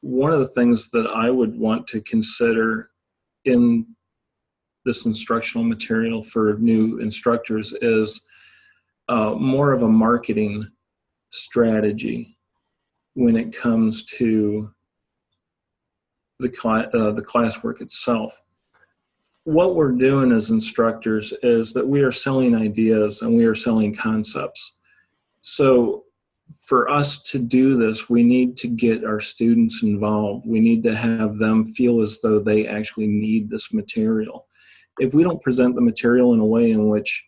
one of the things that I would want to consider in this instructional material for new instructors is uh, more of a marketing strategy when it comes to the, cl uh, the classwork itself. What we're doing as instructors is that we are selling ideas and we are selling concepts. So for us to do this, we need to get our students involved. We need to have them feel as though they actually need this material. If we don't present the material in a way in which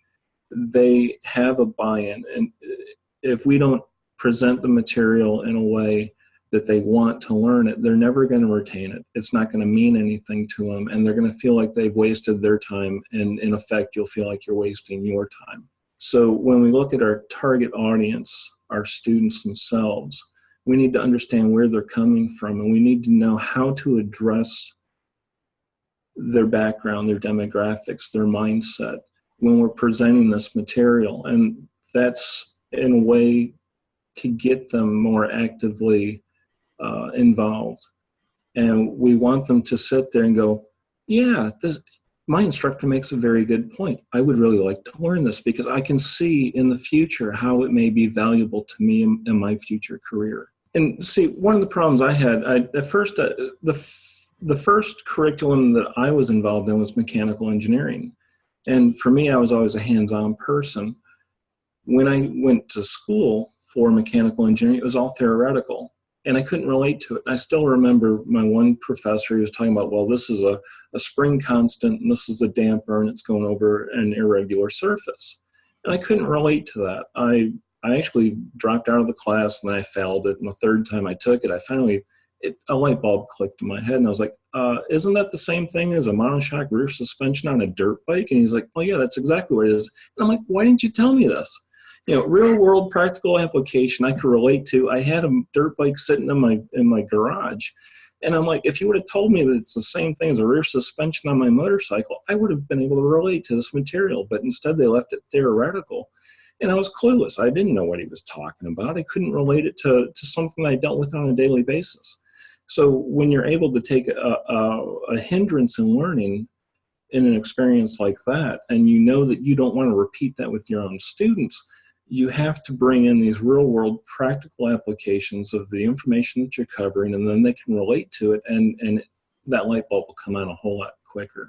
they have a buy-in, and uh, if we don't present the material in a way that they want to learn it, they're never going to retain it. It's not going to mean anything to them, and they're going to feel like they've wasted their time, and in effect, you'll feel like you're wasting your time. So when we look at our target audience, our students themselves. We need to understand where they're coming from and we need to know how to address their background, their demographics, their mindset when we're presenting this material. And that's in a way to get them more actively uh, involved. And we want them to sit there and go, yeah, this, my instructor makes a very good point. I would really like to learn this because I can see in the future how it may be valuable to me in, in my future career. And see, one of the problems I had, I, at first, uh, the, the first curriculum that I was involved in was mechanical engineering. And for me, I was always a hands-on person. When I went to school for mechanical engineering, it was all theoretical and I couldn't relate to it. I still remember my one professor, he was talking about, well, this is a, a spring constant and this is a damper and it's going over an irregular surface. And I couldn't relate to that. I, I actually dropped out of the class and I failed it. And the third time I took it, I finally, it, a light bulb clicked in my head and I was like, uh, isn't that the same thing as a monoshock rear suspension on a dirt bike? And he's like, oh yeah, that's exactly what it is. And I'm like, why didn't you tell me this? You know, real world practical application I could relate to. I had a dirt bike sitting in my in my garage. And I'm like, if you would have told me that it's the same thing as a rear suspension on my motorcycle, I would have been able to relate to this material. But instead, they left it theoretical. And I was clueless. I didn't know what he was talking about. I couldn't relate it to, to something I dealt with on a daily basis. So when you're able to take a, a, a hindrance in learning in an experience like that, and you know that you don't want to repeat that with your own students, you have to bring in these real world practical applications of the information that you're covering and then they can relate to it and, and that light bulb will come on a whole lot quicker.